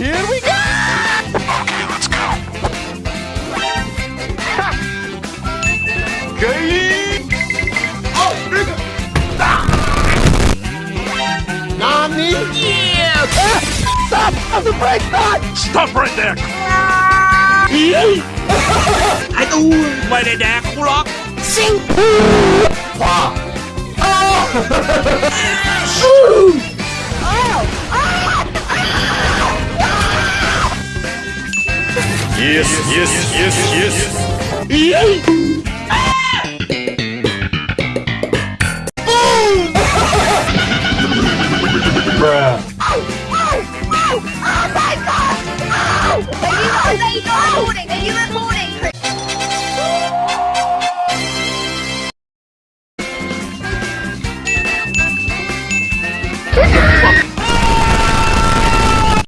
Here we go! Okay, let's go. Oh, ah! Nani? Yeah! Eh, stop! Stop the brake! Stop! Stop right there. ไ Yes, yes, yes, yes. yes. Bruh. Oh, oh, oh my god! Oh! Are you recording? Are you recording?